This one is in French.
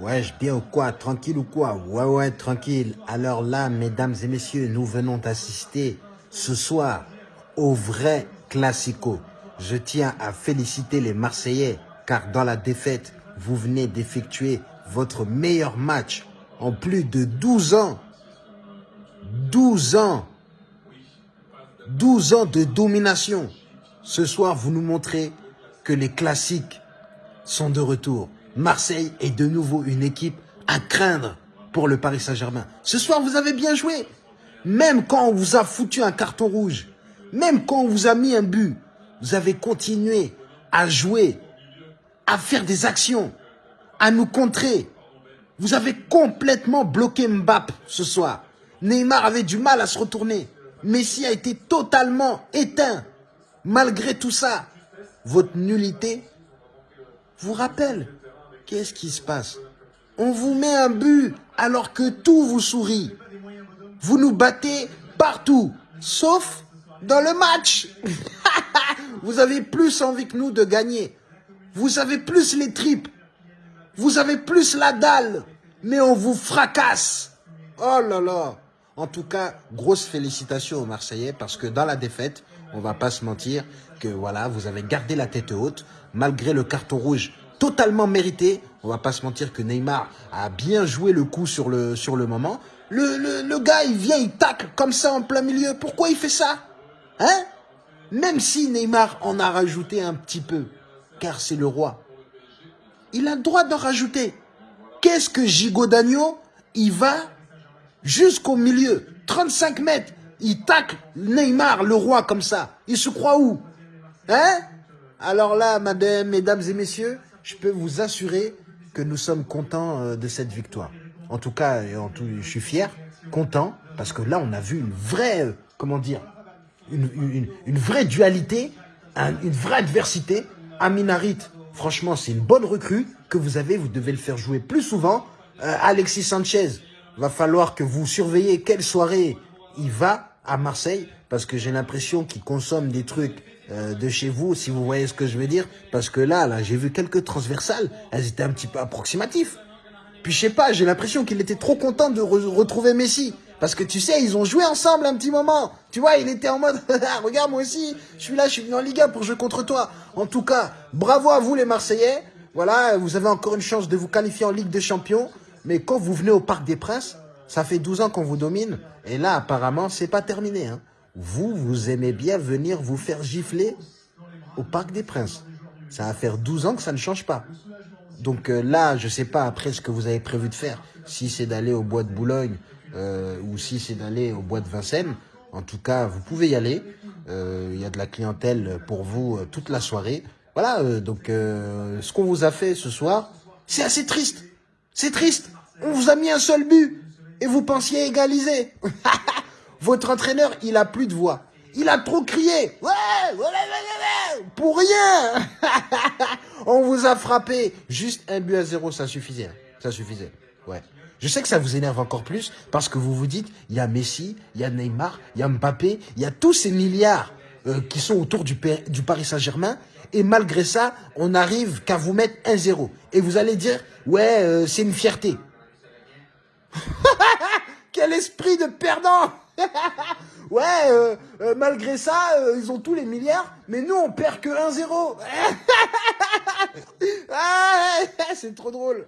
Wesh, bien ou quoi? Tranquille ou quoi? Ouais, ouais, tranquille. Alors là, mesdames et messieurs, nous venons d'assister ce soir au vrai Classico. Je tiens à féliciter les Marseillais, car dans la défaite, vous venez d'effectuer votre meilleur match en plus de 12 ans. 12 ans 12 ans de domination. Ce soir, vous nous montrez que les classiques sont de retour. Marseille est de nouveau une équipe à craindre pour le Paris Saint-Germain. Ce soir, vous avez bien joué. Même quand on vous a foutu un carton rouge, même quand on vous a mis un but, vous avez continué à jouer, à faire des actions, à nous contrer. Vous avez complètement bloqué Mbappé ce soir. Neymar avait du mal à se retourner. Messi a été totalement éteint. Malgré tout ça, votre nullité vous rappelle Qu'est-ce qui se passe? On vous met un but alors que tout vous sourit. Vous nous battez partout, sauf dans le match. vous avez plus envie que nous de gagner. Vous avez plus les tripes. Vous avez plus la dalle. Mais on vous fracasse. Oh là là. En tout cas, grosse félicitations aux Marseillais parce que dans la défaite, on va pas se mentir que voilà, vous avez gardé la tête haute malgré le carton rouge totalement mérité. On va pas se mentir que Neymar a bien joué le coup sur le, sur le moment. Le, le, le gars, il vient, il tacle comme ça en plein milieu. Pourquoi il fait ça? Hein? Même si Neymar en a rajouté un petit peu, car c'est le roi. Il a le droit d'en rajouter. Qu'est-ce que Gigo Dagno Il va jusqu'au milieu, 35 mètres. Il tacle Neymar, le roi, comme ça. Il se croit où? Hein? Alors là, madame, mesdames et messieurs, je peux vous assurer que nous sommes contents euh, de cette victoire. En tout cas, je suis fier, content, parce que là, on a vu une vraie, euh, comment dire, une, une, vraie dualité, une vraie adversité. Aminarit, franchement, c'est une bonne recrue que vous avez, vous devez le faire jouer plus souvent. Euh, Alexis Sanchez, va falloir que vous surveillez quelle soirée il va à Marseille, parce que j'ai l'impression qu'il consomme des trucs euh, de chez vous, si vous voyez ce que je veux dire. Parce que là, là, j'ai vu quelques transversales, elles étaient un petit peu approximatives. Puis je sais pas, j'ai l'impression qu'il était trop content de retrouver Messi. Parce que tu sais, ils ont joué ensemble un petit moment. Tu vois, il était en mode, regarde moi aussi, je suis là, je suis venu en Liga pour jouer contre toi. En tout cas, bravo à vous les Marseillais. Voilà, vous avez encore une chance de vous qualifier en Ligue des Champions. Mais quand vous venez au Parc des Princes, ça fait 12 ans qu'on vous domine. Et là, apparemment, c'est pas terminé. Hein. Vous, vous aimez bien venir vous faire gifler au Parc des Princes. Ça va faire 12 ans que ça ne change pas. Donc euh, là, je sais pas après ce que vous avez prévu de faire. Si c'est d'aller au bois de Boulogne euh, ou si c'est d'aller au bois de Vincennes. En tout cas, vous pouvez y aller. Euh, il y a de la clientèle pour vous toute la soirée. Voilà, donc ce qu'on vous a fait ce soir, c'est assez triste. C'est triste. On vous a mis un seul but et vous pensiez égaliser. Votre entraîneur, il a plus de voix. Il a trop crié. Ouais, pour rien. On vous a frappé. Juste un but à zéro, ça suffisait. Ça suffisait. Ouais. Je sais que ça vous énerve encore plus parce que vous vous dites, il y a Messi, il y a Neymar, il y a Mbappé, il y a tous ces milliards euh, qui sont autour du, du Paris Saint-Germain. Et malgré ça, on n'arrive qu'à vous mettre un zéro. Et vous allez dire, ouais, euh, c'est une fierté. Quel esprit de perdant Ouais, euh, euh, malgré ça, euh, ils ont tous les milliards, mais nous, on perd que 1-0. C'est trop drôle.